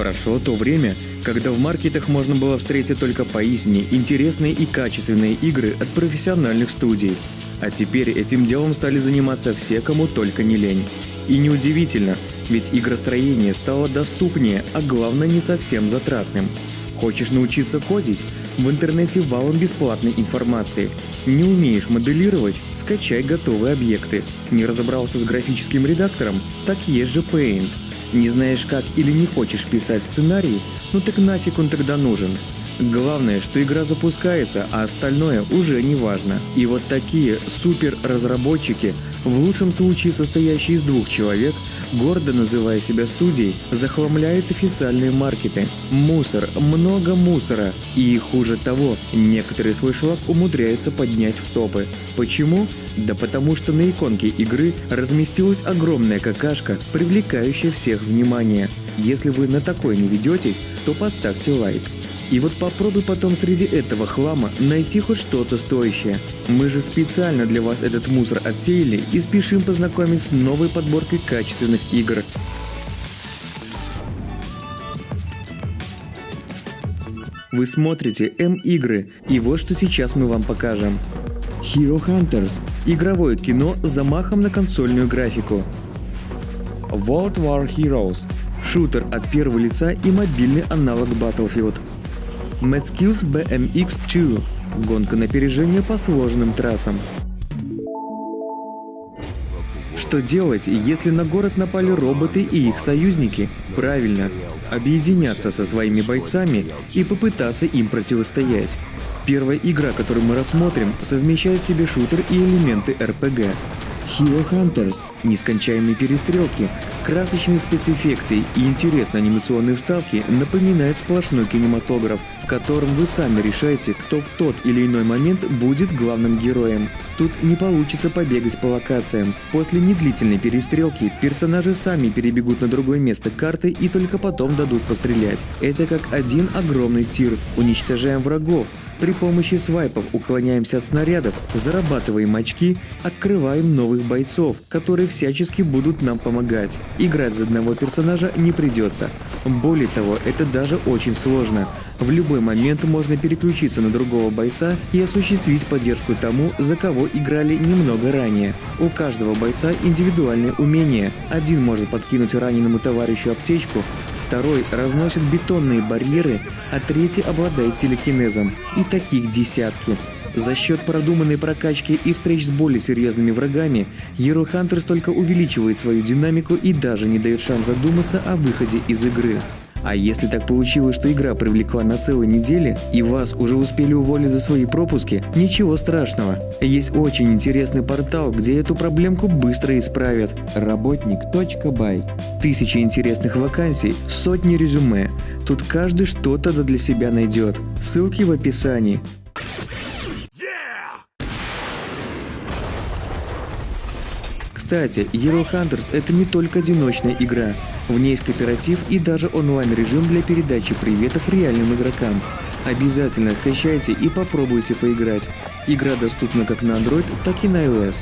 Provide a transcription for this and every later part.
Прошло то время, когда в маркетах можно было встретить только поистине интересные и качественные игры от профессиональных студий. А теперь этим делом стали заниматься все, кому только не лень. И неудивительно, ведь игростроение стало доступнее, а главное не совсем затратным. Хочешь научиться кодить? В интернете валом бесплатной информации. Не умеешь моделировать? Скачай готовые объекты. Не разобрался с графическим редактором? Так есть же Paint. Не знаешь как или не хочешь писать сценарий? Ну так нафиг он тогда нужен? Главное, что игра запускается, а остальное уже не важно. И вот такие супер-разработчики, в лучшем случае состоящие из двух человек, гордо называя себя студией, захламляют официальные маркеты. Мусор, много мусора. И хуже того, некоторые свой шлак умудряются поднять в топы. Почему? Да потому что на иконке игры разместилась огромная какашка, привлекающая всех внимание. Если вы на такое не ведетесь, то поставьте лайк. И вот попробуй потом среди этого хлама найти хоть что-то стоящее. Мы же специально для вас этот мусор отсеяли и спешим познакомить с новой подборкой качественных игр. Вы смотрите М-игры, и вот что сейчас мы вам покажем. Hero Hunters – игровое кино с замахом на консольную графику. World War Heroes – шутер от первого лица и мобильный аналог Battlefield – Metskills BMX2 – гонка на опережение по сложным трассам. Что делать, если на город напали роботы и их союзники? Правильно, объединяться со своими бойцами и попытаться им противостоять. Первая игра, которую мы рассмотрим, совмещает в себе шутер и элементы RPG. Hero Hunters, нескончаемые перестрелки, красочные спецэффекты и интересные анимационные вставки напоминают сплошной кинематограф, в котором вы сами решаете, кто в тот или иной момент будет главным героем. Тут не получится побегать по локациям. После недлительной перестрелки персонажи сами перебегут на другое место карты и только потом дадут пострелять. Это как один огромный тир. Уничтожаем врагов, при помощи свайпов уклоняемся от снарядов, зарабатываем очки, открываем новых бойцов, которые всячески будут нам помогать. Играть за одного персонажа не придется. Более того, это даже очень сложно. В любой момент можно переключиться на другого бойца и осуществить поддержку тому, за кого играли немного ранее. У каждого бойца индивидуальные умения. Один может подкинуть раненому товарищу аптечку, второй разносит бетонные барьеры, а третий обладает телекинезом. И таких десятки. За счет продуманной прокачки и встреч с более серьезными врагами, Hero Hunters только увеличивает свою динамику и даже не дает шанс задуматься о выходе из игры. А если так получилось, что игра привлекла на целой неделе, и вас уже успели уволить за свои пропуски, ничего страшного. Есть очень интересный портал, где эту проблемку быстро исправят. Работник.бай. Тысячи интересных вакансий, сотни резюме. Тут каждый что-то для себя найдет. Ссылки в описании. Кстати, Hero Hunters это не только одиночная игра. В ней есть кооператив и даже онлайн-режим для передачи приветов реальным игрокам. Обязательно скачайте и попробуйте поиграть. Игра доступна как на Android, так и на iOS.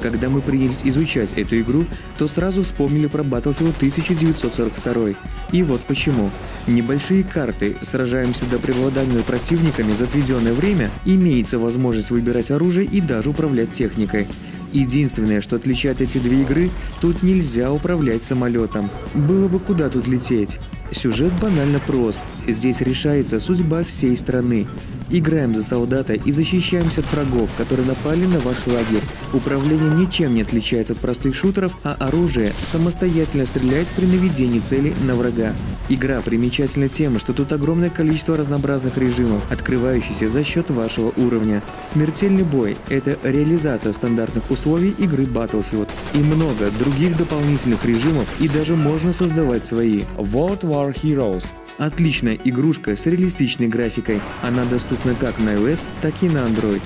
Когда мы принялись изучать эту игру, то сразу вспомнили про Battlefield 1942. И вот почему. Небольшие карты, сражаемся до преобладания противниками за отведенное время, имеется возможность выбирать оружие и даже управлять техникой. Единственное, что отличает эти две игры, тут нельзя управлять самолетом. Было бы куда тут лететь. Сюжет банально прост. Здесь решается судьба всей страны. Играем за солдата и защищаемся от врагов, которые напали на ваш лагерь. Управление ничем не отличается от простых шутеров, а оружие самостоятельно стреляет при наведении цели на врага. Игра примечательна тем, что тут огромное количество разнообразных режимов, открывающихся за счет вашего уровня. Смертельный бой – это реализация стандартных условий игры Battlefield. И много других дополнительных режимов, и даже можно создавать свои. World Our Heroes – отличная игрушка с реалистичной графикой. Она доступна как на iOS, так и на Android.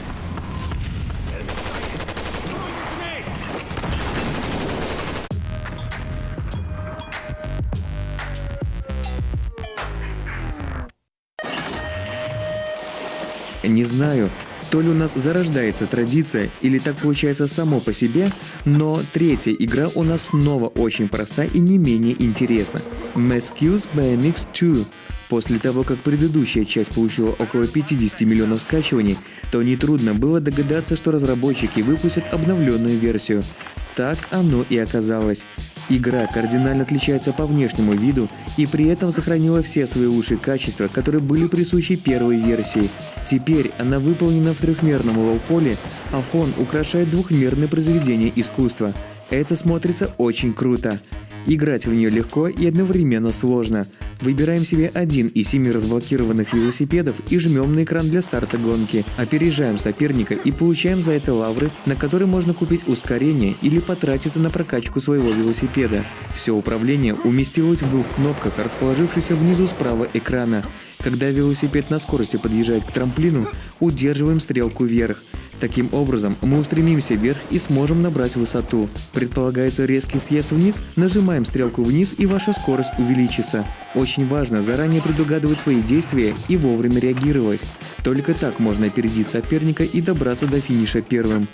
Не знаю, то ли у нас зарождается традиция, или так получается само по себе, но третья игра у нас снова очень проста и не менее интересна. Mascuse BMX 2. После того, как предыдущая часть получила около 50 миллионов скачиваний, то нетрудно было догадаться, что разработчики выпустят обновленную версию. Так оно и оказалось. Игра кардинально отличается по внешнему виду и при этом сохранила все свои лучшие качества, которые были присущи первой версии. Теперь она выполнена в трехмерном лоу-поле, а фон украшает двухмерное произведение искусства. Это смотрится очень круто. Играть в нее легко и одновременно сложно. Выбираем себе один из семи разблокированных велосипедов и жмем на экран для старта гонки. Опережаем соперника и получаем за это лавры, на которые можно купить ускорение или потратиться на прокачку своего велосипеда. Все управление уместилось в двух кнопках, расположившихся внизу справа экрана. Когда велосипед на скорости подъезжает к трамплину, удерживаем стрелку вверх. Таким образом, мы устремимся вверх и сможем набрать высоту. Предполагается резкий съезд вниз, нажимаем стрелку вниз и ваша скорость увеличится. Очень важно заранее предугадывать свои действия и вовремя реагировать. Только так можно опередить соперника и добраться до финиша первым.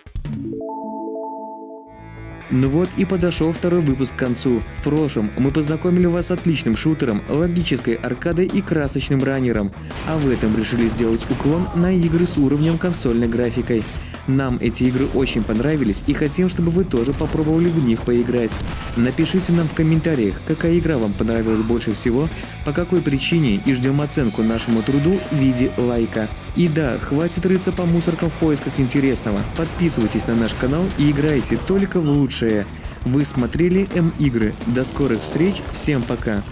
Ну вот и подошел второй выпуск к концу. В прошлом мы познакомили вас с отличным шутером, логической аркадой и красочным раннером, а в этом решили сделать уклон на игры с уровнем консольной графикой. Нам эти игры очень понравились и хотим, чтобы вы тоже попробовали в них поиграть. Напишите нам в комментариях, какая игра вам понравилась больше всего, по какой причине и ждем оценку нашему труду в виде лайка. И да, хватит рыться по мусоркам в поисках интересного. Подписывайтесь на наш канал и играйте только в лучшее. Вы смотрели М-игры. До скорых встреч, всем пока!